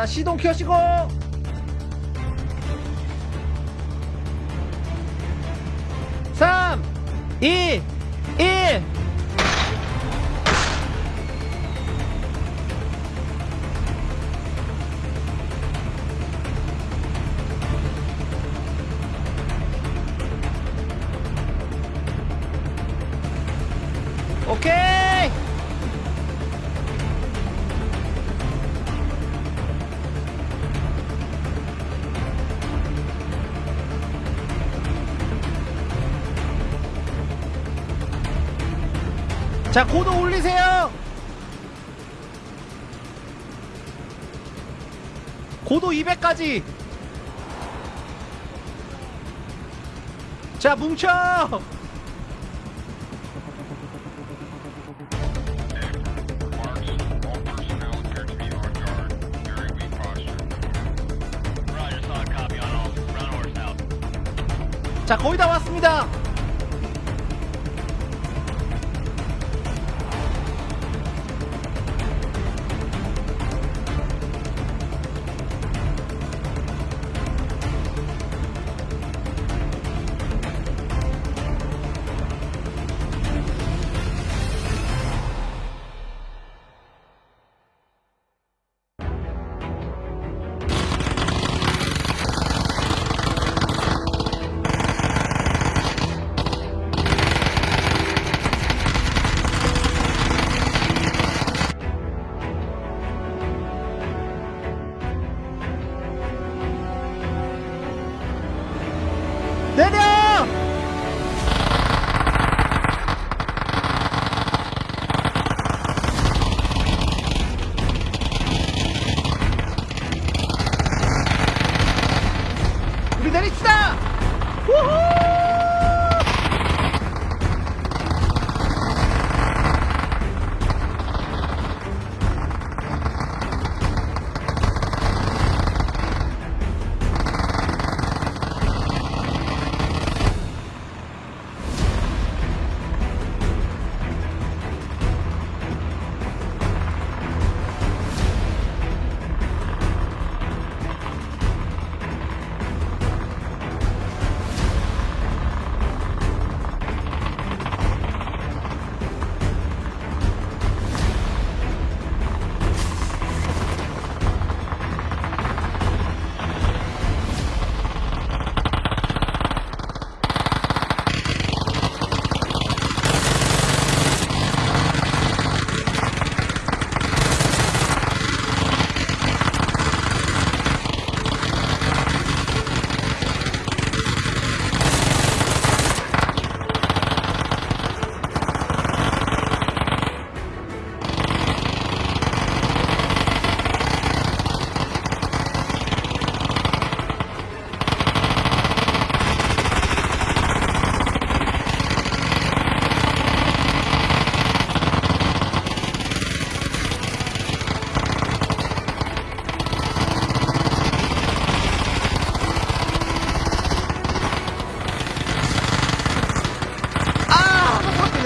자 시동 켜시고 삼, 이, 일. 자, 고도 올리세요. 고도 200까지. 자, 뭉쳐. 자, 거의 다 왔습니다.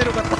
よかった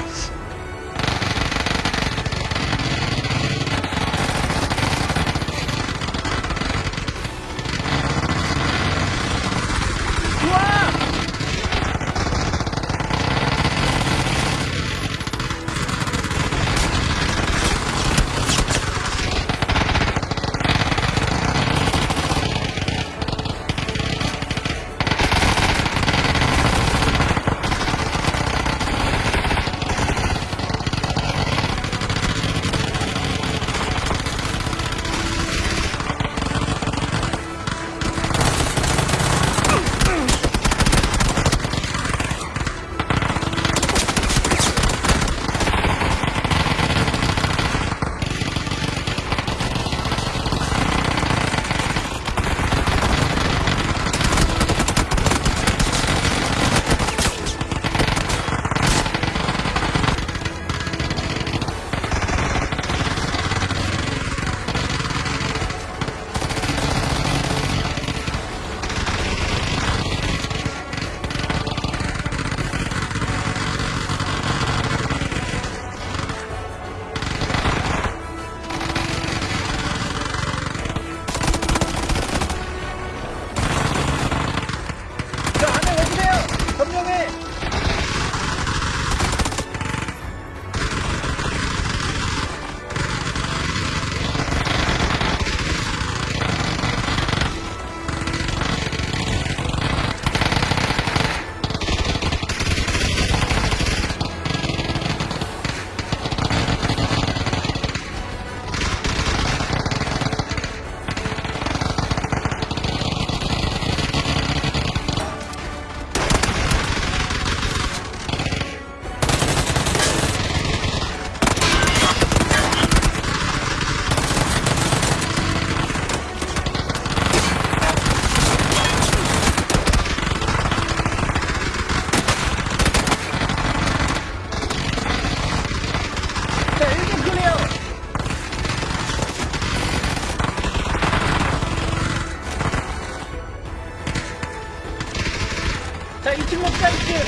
자 2층 먹자 2층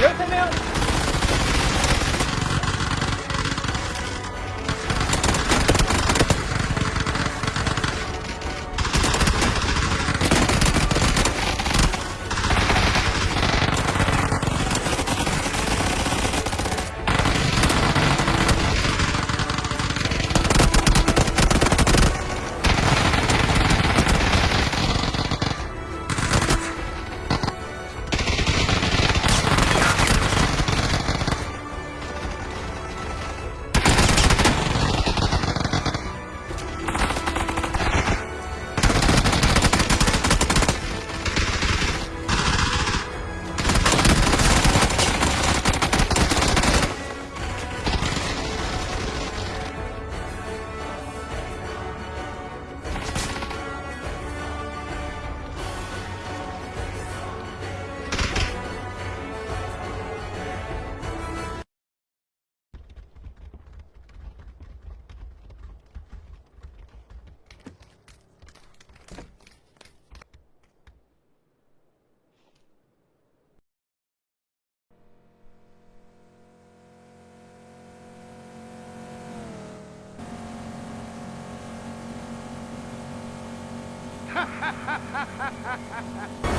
13명. Ha ha ha ha ha ha ha!